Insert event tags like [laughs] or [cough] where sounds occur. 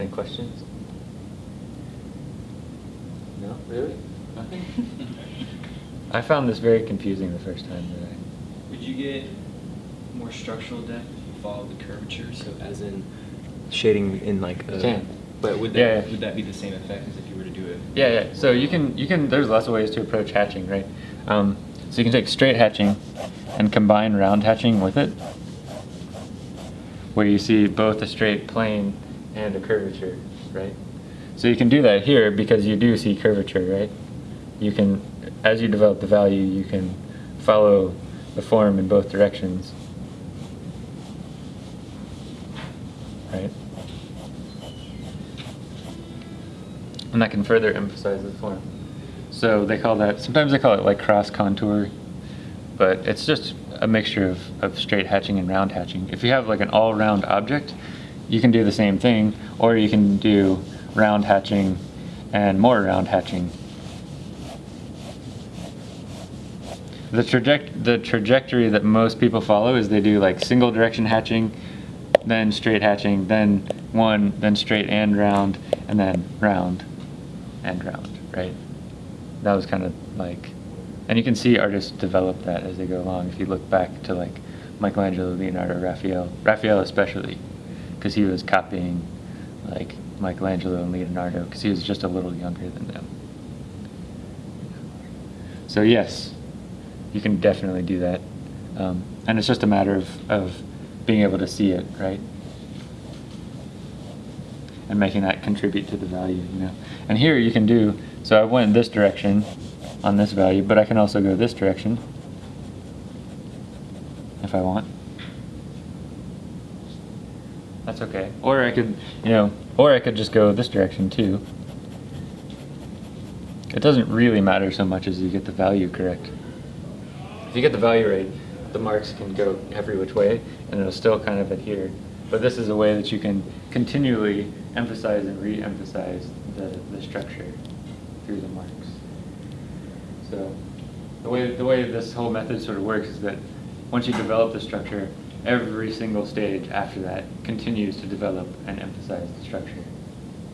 Any questions? No, really? Nothing? [laughs] I found this very confusing the first time that I. Would you get more structural depth if you followed the curvature? So as in shading in like a. can. But would that Yeah, yeah. would that be the same effect as if you were to do it? Yeah, yeah. So you can you can there's lots of ways to approach hatching, right? Um, so you can take straight hatching and combine round hatching with it, where you see both a straight plane and a curvature, right? So you can do that here because you do see curvature, right? You can, as you develop the value, you can follow the form in both directions, right? And that can further emphasize the form. So they call that, sometimes they call it like cross contour, but it's just a mixture of, of straight hatching and round hatching. If you have like an all round object, you can do the same thing, or you can do round hatching and more round hatching. The, traject- the trajectory that most people follow is they do like single direction hatching, then straight hatching, then one, then straight and round, and then round and round, right? That was kind of like, and you can see artists develop that as they go along. If you look back to like Michelangelo, Leonardo, Raphael, Raphael especially, because he was copying like Michelangelo and Leonardo because he was just a little younger than them. So yes, you can definitely do that, um, and it's just a matter of, of being able to see it, right? and making that contribute to the value, you know. And here you can do, so I went this direction on this value, but I can also go this direction if I want. That's okay. Or I could, you know, or I could just go this direction too. It doesn't really matter so much as you get the value correct. If you get the value right, the marks can go every which way and it'll still kind of adhere. But this is a way that you can continually emphasize and re-emphasize the, the structure through the marks. So the way, the way this whole method sort of works is that once you develop the structure, every single stage after that continues to develop and emphasize the structure.